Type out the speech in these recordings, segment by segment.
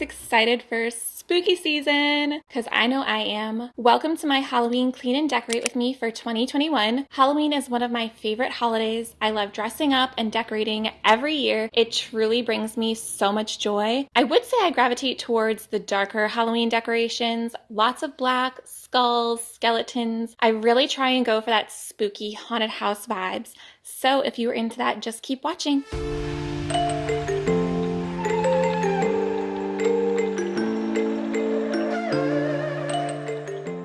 excited for spooky season? Because I know I am. Welcome to my Halloween Clean and Decorate with me for 2021. Halloween is one of my favorite holidays. I love dressing up and decorating every year. It truly brings me so much joy. I would say I gravitate towards the darker Halloween decorations, lots of black, skulls, skeletons. I really try and go for that spooky haunted house vibes. So if you are into that, just keep watching.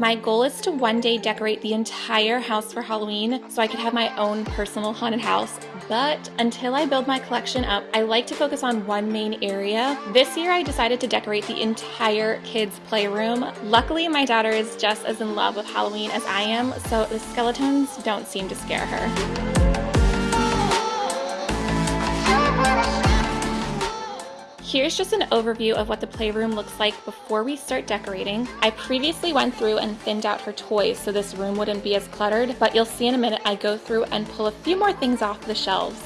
My goal is to one day decorate the entire house for Halloween so I could have my own personal haunted house. But until I build my collection up, I like to focus on one main area. This year I decided to decorate the entire kids' playroom. Luckily, my daughter is just as in love with Halloween as I am, so the skeletons don't seem to scare her. Here's just an overview of what the playroom looks like before we start decorating. I previously went through and thinned out her toys so this room wouldn't be as cluttered, but you'll see in a minute I go through and pull a few more things off the shelves.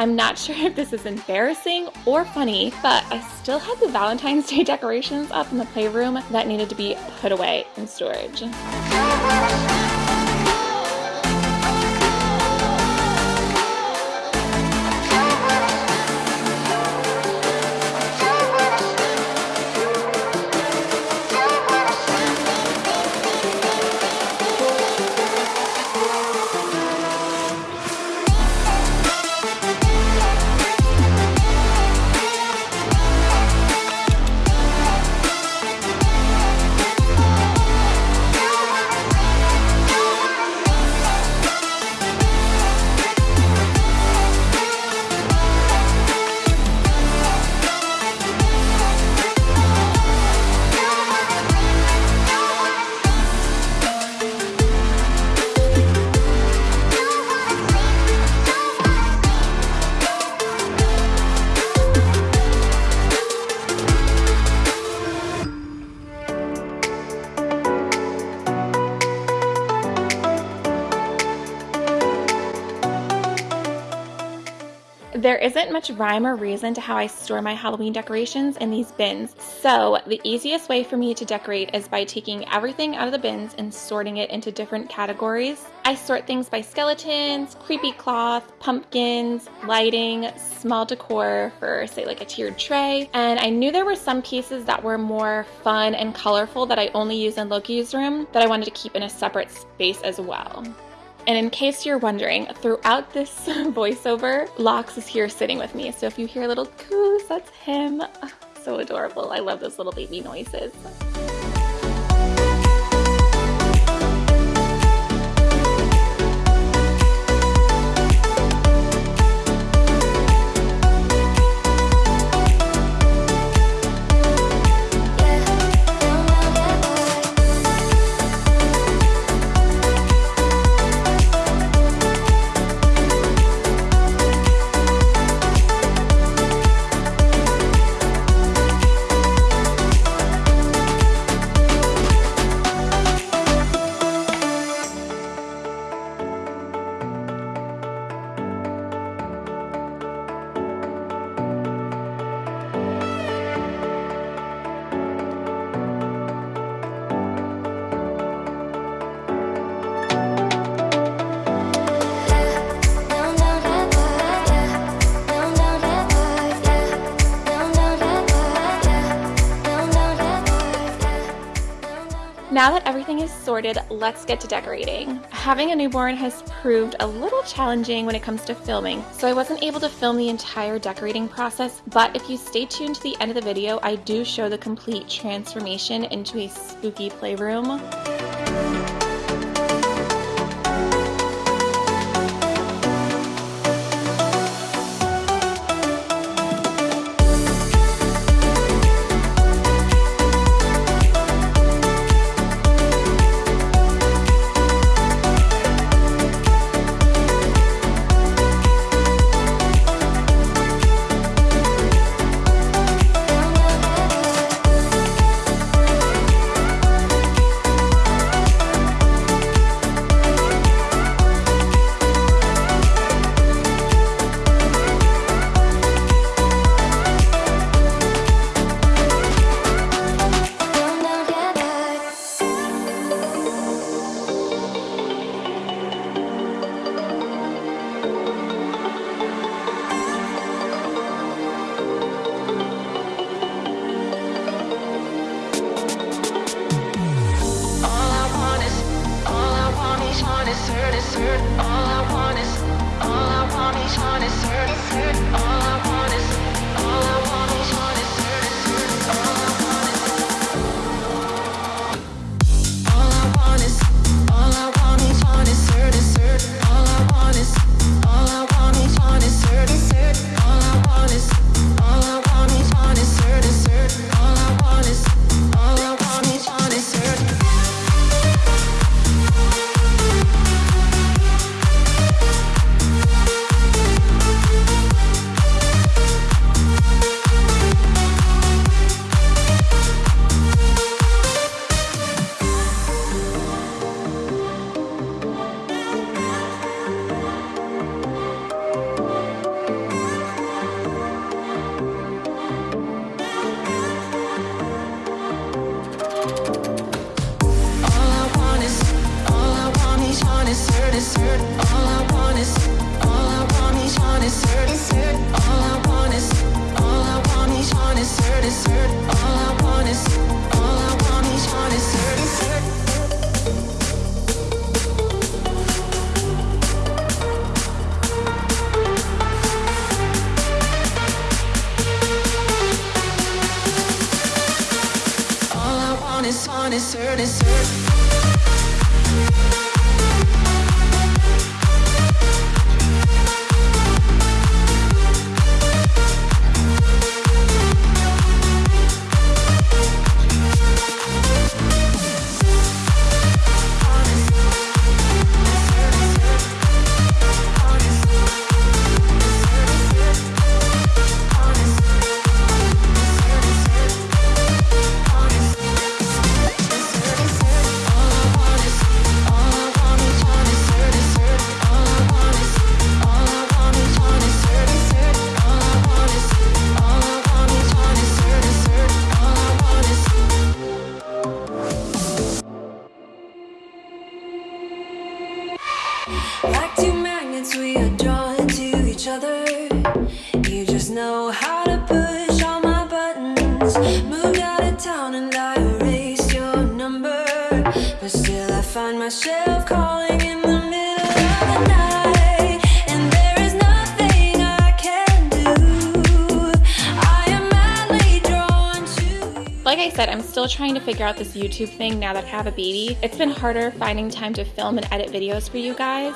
I'm not sure if this is embarrassing or funny, but I still had the Valentine's Day decorations up in the playroom that needed to be put away in storage. There isn't much rhyme or reason to how I store my Halloween decorations in these bins, so the easiest way for me to decorate is by taking everything out of the bins and sorting it into different categories. I sort things by skeletons, creepy cloth, pumpkins, lighting, small decor for say like a tiered tray, and I knew there were some pieces that were more fun and colorful that I only use in Loki's room that I wanted to keep in a separate space as well. And in case you're wondering, throughout this voiceover, Lox is here sitting with me. So if you hear a little coos, that's him. So adorable. I love those little baby noises. Now that everything is sorted, let's get to decorating. Having a newborn has proved a little challenging when it comes to filming, so I wasn't able to film the entire decorating process, but if you stay tuned to the end of the video, I do show the complete transformation into a spooky playroom. honest hurt. All I want is, all I want is honest hurt. All Like I said, I'm still trying to figure out this YouTube thing now that I have a baby. It's been harder finding time to film and edit videos for you guys.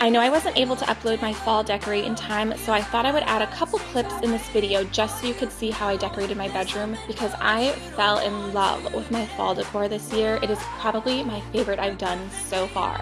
I know I wasn't able to upload my fall decorate in time, so I thought I would add a couple clips in this video just so you could see how I decorated my bedroom because I fell in love with my fall decor this year. It is probably my favorite I've done so far.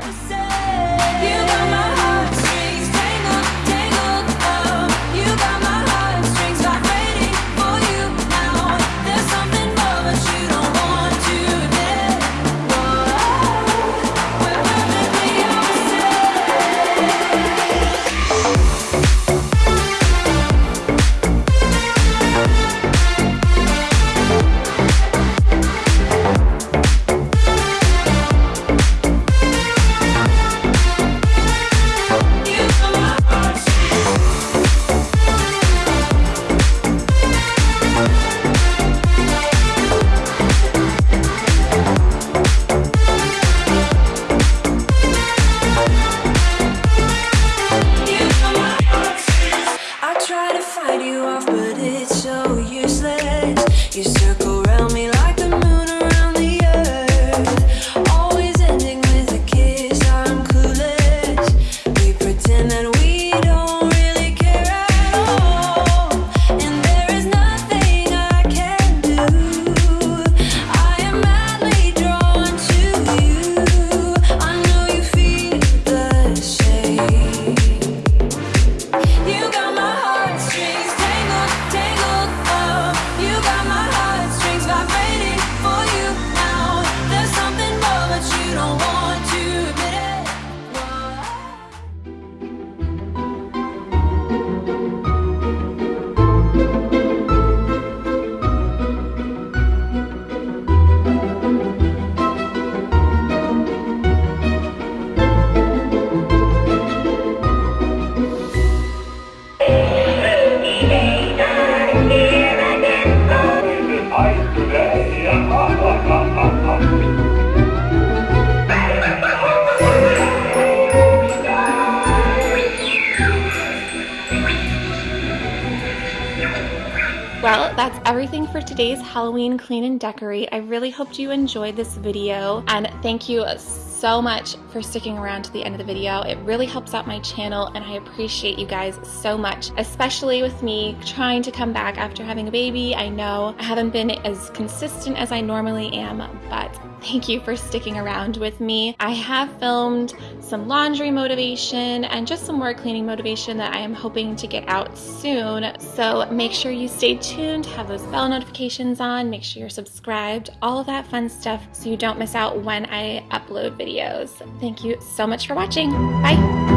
Well, that's everything for today's Halloween clean and decorate. I really hoped you enjoyed this video and thank you so much for sticking around to the end of the video. It really helps out my channel and I appreciate you guys so much, especially with me trying to come back after having a baby. I know I haven't been as consistent as I normally am, but thank you for sticking around with me. I have filmed some laundry motivation and just some more cleaning motivation that I am hoping to get out soon. So make sure you stay tuned, have those bell notifications on, make sure you're subscribed, all of that fun stuff so you don't miss out when I upload videos. Thank you so much for watching. Bye.